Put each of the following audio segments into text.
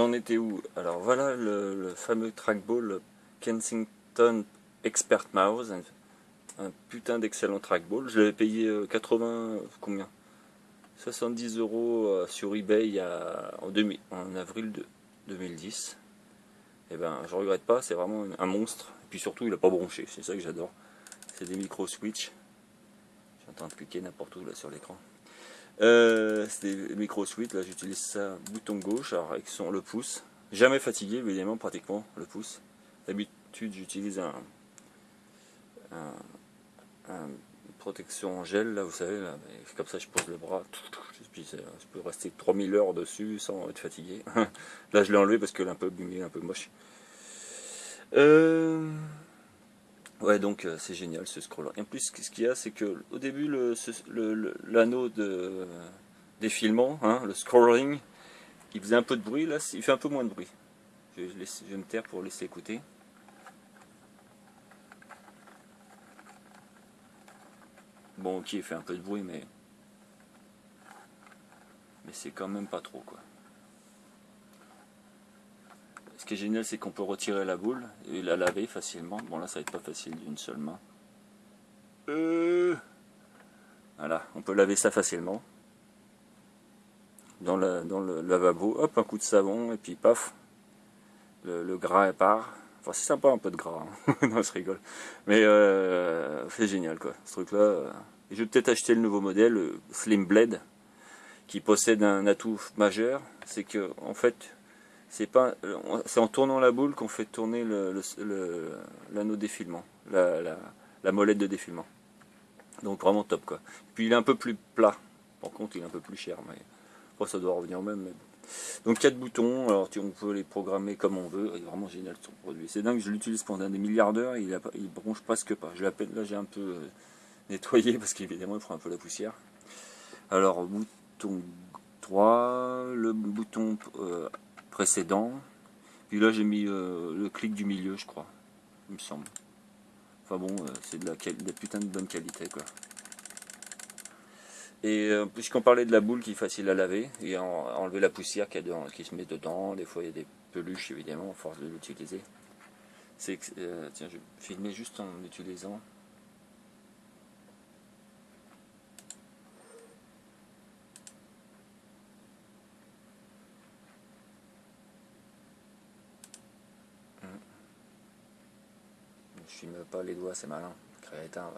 j'en étais où Alors voilà le, fameux trackball Kensington Expert Mouse, un, putain d'excellent trackball. Je l'avais payé 80, euh, combien? 70 euros euh, sur eBay en, avril de 2010. Et eh ben je regrette pas, c'est vraiment un monstre. Et puis surtout il a pas bronché, c'est ça que j'adore. C'est des micro switch. Je suis en train de cliquer n'importe où là sur l'écran. Euh, c'est des micro switch, là j'utilise ça bouton gauche, alors avec son le pouce. Jamais fatigué évidemment pratiquement le pouce. D'habitude j'utilise un, un, protection en gel là vous savez là, comme ça je pose le bras, je peux rester 3000 heures dessus sans être fatigué. là je l'ai enlevé parce que est un peu un peu moche. Euh, Ouais, donc euh, c'est génial ce scroller. En plus, ce qu'il y a, c'est que au début, l'anneau de défilement, hein, le scrolling, il faisait un peu de bruit. Là, il fait un peu moins de bruit. Je, vais me taire pour laisser écouter. Bon, ok, il fait un peu de bruit, mais mais c'est quand même pas trop, quoi. Ce qui est génial, c'est qu'on peut retirer la boule et la laver facilement. Bon, là, ça va être pas facile d'une seule main. Euh, voilà, on peut laver ça facilement. Dans le, dans le lavabo, hop, un coup de savon, et puis paf, le, gras part. Enfin, c'est sympa un peu de gras, hein. non, je rigole. Mais euh, c'est génial, quoi, ce truc-là. Euh. je vais peut-être acheter le nouveau modèle, le Slim Blade, qui possède un atout majeur, c'est que, en fait, c'est pas c'est en tournant la boule qu'on fait tourner l'anneau défilement la, la, molette de défilement. Donc vraiment top quoi. Puis il est un peu plus plat. Par contre il est un peu plus cher mais oh, ça doit revenir même donc quatre boutons. Alors on peut les programmer comme on veut. Il est vraiment génial son produit. C'est dingue je l'utilise pendant des milliards d'heures. Il, il bronche presque pas. Je là j'ai un peu euh, nettoyé parce qu'évidemment il prend un peu la poussière. Alors bouton 3 le bouton euh, précédent. Puis là j'ai mis euh, le clic du milieu je crois, il me semble. Enfin bon, euh, c'est de la, putain de bonne qualité quoi. Et euh, puisqu'on parlait de la boule qui est facile à laver et enlever la poussière qui, se met dedans, des fois il y a des peluches évidemment, à force de l'utiliser. C'est tiens, je vais filmer juste en utilisant pas les doigts, c'est malin, créatin,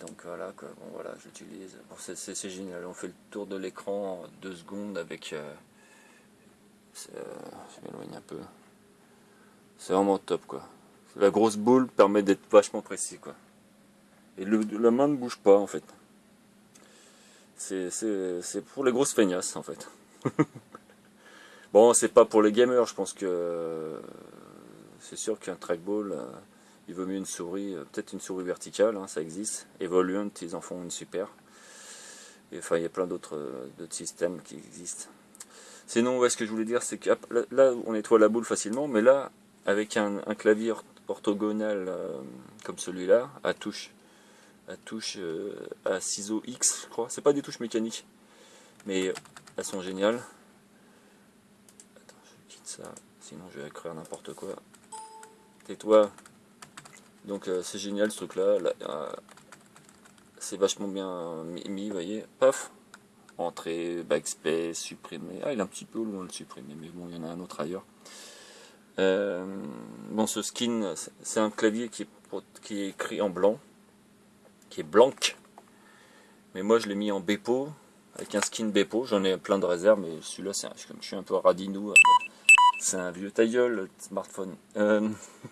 Donc voilà, quoi. bon voilà, j'utilise. C'est génial, on fait le tour de l'écran en deux secondes avec... Euh, euh, je m'éloigne un peu. C'est vraiment top, quoi. La grosse boule permet d'être vachement précis, quoi. Et le, la main ne bouge pas, en fait. C'est pour les grosses feignasses, en fait. bon, c'est pas pour les gamers, je pense que c'est sûr qu'un trackball, euh, il vaut mieux une souris, euh, peut-être une souris verticale, hein, ça existe. Evoluent, ils en font une super. Et, enfin, il y a plein d'autres euh, systèmes qui existent. Sinon, ouais, ce que je voulais dire, c'est que là, on nettoie la boule facilement, mais là, avec un, clavier orthogonal comme celui-là, à touche, à touche à ciseaux X, je crois. C'est pas des touches mécaniques, mais elles sont géniales. Attends, je quitte ça, sinon je vais écrire n'importe quoi. Tais-toi. Donc euh, c'est génial ce truc là. Euh, c'est vachement bien mis, vous voyez. Paf. Entrée, backspace, supprimer. Ah il est un petit peu loin de supprimer, mais bon il y en a un autre ailleurs. Euh, bon ce skin, c'est un clavier qui est, écrit en blanc. Qui est blanc. Mais moi je l'ai mis en Bepo. Avec un skin Bepo. J'en ai plein de réserves, mais celui-là, comme je suis un peu radinou. C'est un vieux tailleul, smartphone. Euh,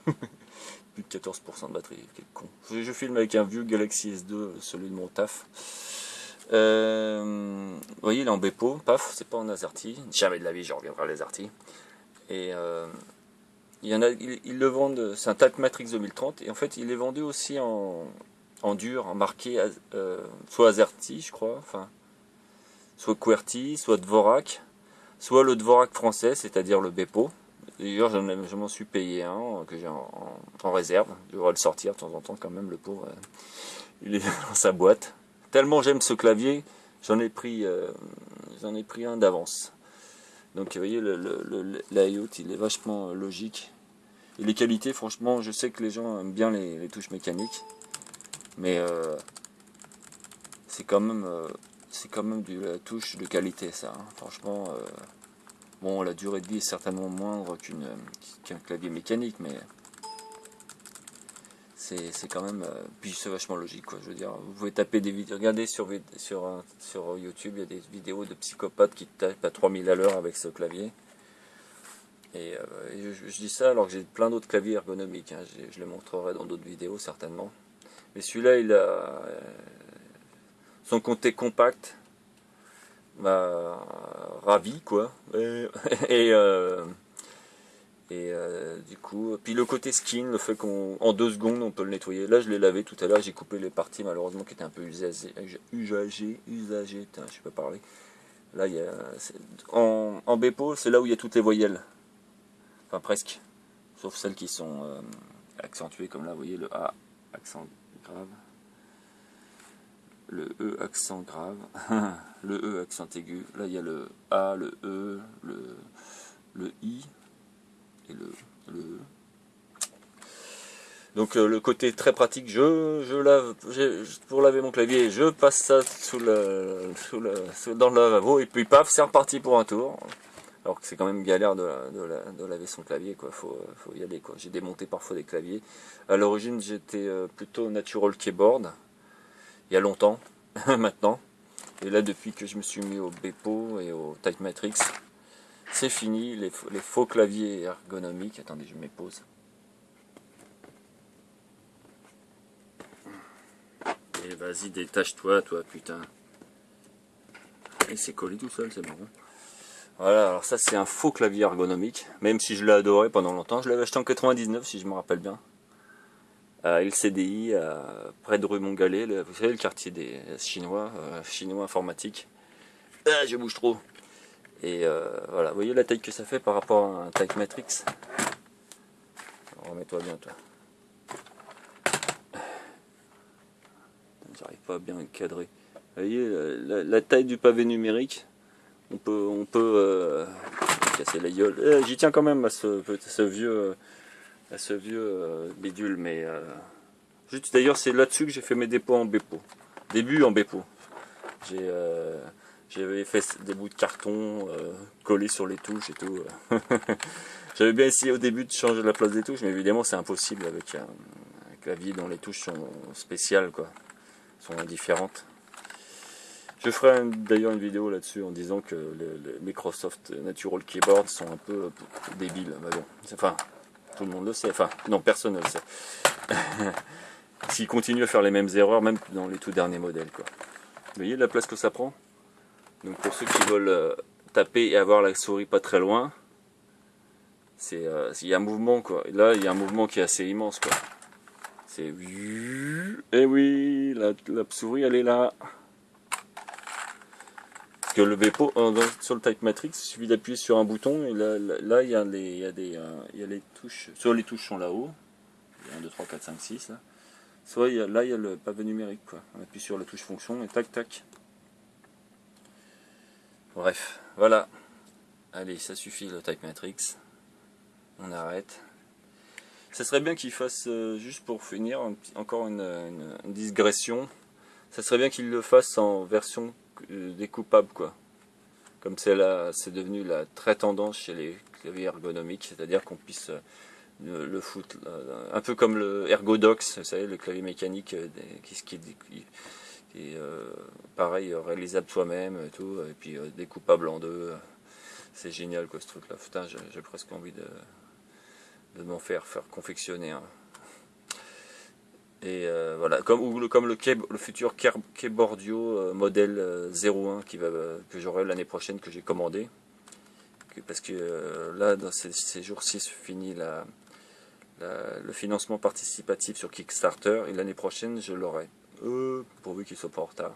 plus de 14% de batterie, quel con. Je, filme avec un vieux Galaxy S2, celui de mon taf. Euh, vous voyez, il est en Bepo, paf, c'est pas en AZERTY. Jamais de la vie, je reviendrai à l'AZERTY. Et euh, il ils, le vendent, c'est un TAC Matrix 2030, et en fait, il est vendu aussi en, en dur, en marqué soit AZERTY, je crois, enfin, soit QWERTY, soit Dvorak soit le Dvorak français, c'est-à-dire le Bepo. D'ailleurs, je m'en suis payé un que j'ai en, réserve. Je devrais le sortir de temps en temps quand même, le pauvre. Euh, il est dans sa boîte. Tellement j'aime ce clavier, j'en ai pris, euh, un d'avance. Donc vous voyez, le, il est vachement logique. Et les qualités, franchement, je sais que les gens aiment bien les, touches mécaniques. Mais c'est quand même c'est quand même du la touche de qualité ça. Hein. Franchement, bon la durée de vie est certainement moindre qu'un clavier mécanique, mais c'est quand même euh, puis c'est vachement logique quoi je veux dire vous pouvez taper des vidéos regardez sur sur sur YouTube il y a des vidéos de psychopathes qui tapent à 3000 à l'heure avec ce clavier et, euh, je, dis ça alors que j'ai plein d'autres claviers ergonomiques hein. je les montrerai dans d'autres vidéos certainement mais celui-là il a euh, son côté compact m'a ravi quoi et, et euh, du coup, puis le côté skin, le fait qu'en deux secondes on peut le nettoyer. Là je l'ai lavé tout à l'heure, j'ai coupé les parties malheureusement qui étaient un peu usagées, usagées, usagées, je peux parler. Là il y a, en, en c'est là où il y a toutes les voyelles. Enfin presque, sauf celles qui sont euh, accentuées comme là, vous voyez le A accent grave, le E accent grave, le E accent aigu. Là il y a le A, le E, le, le I et le, donc euh, le côté très pratique, je, je lave, pour laver mon clavier, je passe ça sous le, sous le, dans le lavabo et puis paf, c'est reparti pour un tour. Alors que c'est quand même galère de, de, laver son clavier, quoi. Faut, faut y aller, quoi. J'ai démonté parfois des claviers. À l'origine, j'étais euh, plutôt natural keyboard, il y a longtemps, maintenant. Et là, depuis que je me suis mis au Bepo et au Type Matrix, c'est fini, les, faux claviers ergonomiques. Attendez, je me pause. Et vas-y, détache-toi, toi, putain. Et c'est collé tout seul, c'est marrant. Voilà, alors ça c'est un faux clavier ergonomique, même si je l'ai adoré pendant longtemps. Je l'avais acheté en 99, si je me rappelle bien. À LCDI, près de rue Montgalais, vous savez, le quartier des Chinois, euh, Chinois informatiques. Ah, je bouge trop. Et euh, voilà, vous voyez la taille que ça fait par rapport à un Type Matrix? Remets-toi bien toi. J'arrive pas à bien cadrer. Vous voyez la, taille du pavé numérique On peut, on peut euh, casser la gueule. J'y tiens quand même à ce vieux, ce vieux euh, bidule, mais d'ailleurs c'est là-dessus que j'ai fait mes dépôts en Bepo. Début en Bepo. J'ai j'avais fait des bouts de carton euh, collés sur les touches et tout. J'avais bien essayé au début de changer la place des touches, mais évidemment c'est impossible avec un, clavier dont les touches sont spéciales, quoi, sont différentes. Je ferai d'ailleurs une vidéo là-dessus en disant que les, Microsoft Natural Keyboard sont un peu débiles. Mais bon, enfin, tout le monde le sait. Enfin, non, personne ne le sait. S'ils continuent à faire les mêmes erreurs, même dans les tout derniers modèles, quoi. Vous voyez la place que ça prend? Donc pour ceux qui veulent euh, taper et avoir la souris pas très loin, c'est euh, il y a un mouvement quoi. là il y a un mouvement qui est assez immense quoi. C'est eh oui, la, souris elle est là. Que le Bepo sur le Type Matrix, il suffit d'appuyer sur un bouton et là, là, il y a les il y a euh, y a les touches. Soit les touches sont là-haut. 1 2 3 4 5 6 là. Soit là il y a le pavé numérique quoi. On appuie sur la touche fonction et tac tac. Bref, voilà. Allez, ça suffit le Type Matrix. On arrête. Ça serait bien qu'il fasse, euh, juste pour finir, encore une, digression. Ça serait bien qu'il le fasse en version euh, découpable, quoi. Comme c'est là, c'est devenu la très tendance chez les claviers ergonomiques, c'est-à-dire qu'on puisse euh, le, foutre, un peu comme le Ergodox, vous savez, le clavier mécanique qui, qui, qui euh, pareil, réalisable soi-même et tout, et puis euh, découpable en deux. C'est génial quoi ce truc là. Putain, j'ai presque envie de, de m'en faire, faire confectionner. Et euh, voilà, comme, comme le, le futur Keyboardio modèle 01 qui va, que j'aurai l'année prochaine que j'ai commandé. Parce que là, dans ces, jours-ci, se finit la, le financement participatif sur Kickstarter et l'année prochaine, je l'aurai pourvu qu'il soit pas en retard.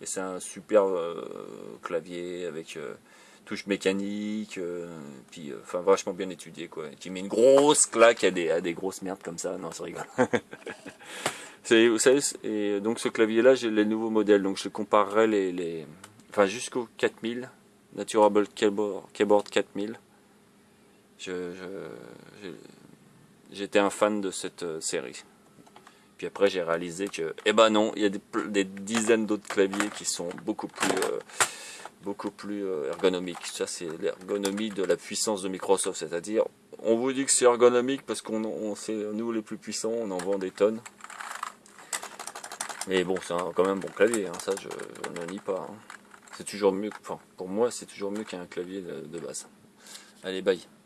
Et c'est un super euh, clavier avec euh, touche mécanique, euh, puis enfin vachement bien étudié quoi. Qui met une grosse claque à des, à des grosses merdes comme ça, non ça rigole. vous savez, et donc ce clavier là j'ai les nouveaux modèles, donc je comparerai les, les enfin jusqu'au 4000 Naturable Keyboard, 4000. J'étais un fan de cette euh, série. Puis après j'ai réalisé que, eh ben non, il y a des, dizaines d'autres claviers qui sont beaucoup plus, euh, beaucoup plus euh, ergonomiques. Ça c'est l'ergonomie de la puissance de Microsoft, c'est-à-dire on vous dit que c'est ergonomique parce qu'on on, c'est nous les plus puissants, on en vend des tonnes. Mais bon, c'est quand même un bon clavier, hein, ça je, ne nie pas. Hein. C'est toujours mieux, enfin pour moi c'est toujours mieux qu'un clavier de base. Allez, bye.